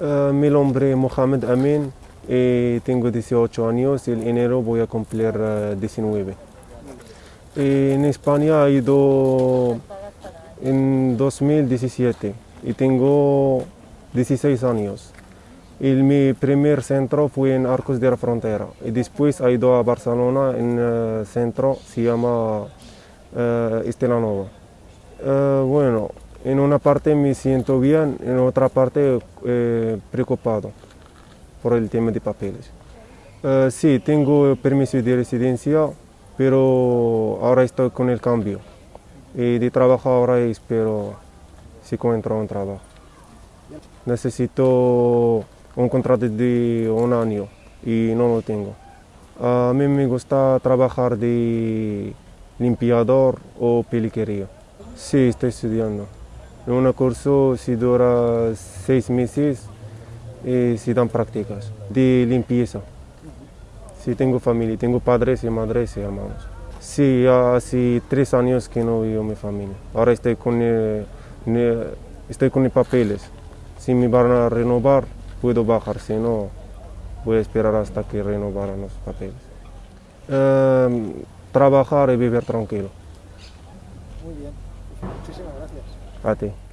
Uh, mi nombre es Mohamed Amin y tengo 18 años. En enero voy a cumplir uh, 19. Y en España he ido en 2017 y tengo 16 años. Y mi primer centro fue en Arcos de la Frontera y después he ido a Barcelona en el centro se llama Estela Nova. Uh, bueno, en una parte me siento bien, en otra parte eh, preocupado por el tema de papeles. Uh, sí, tengo permiso de residencia, pero ahora estoy con el cambio. Y de trabajo ahora espero si encuentro un trabajo. Necesito un contrato de un año y no lo tengo. A mí me gusta trabajar de limpiador o peluquería. Sí, estoy estudiando. Un curso si dura seis meses y se dan prácticas de limpieza. Sí, tengo familia, tengo padres y madres y hermanos. Sí, hace tres años que no vivo mi familia. Ahora estoy con, eh, estoy con papeles. Si me van a renovar, puedo bajar, si no, voy a esperar hasta que renovaran los papeles. Eh, trabajar y vivir tranquilo. Muy bien. Muchísimas gracias. A ti.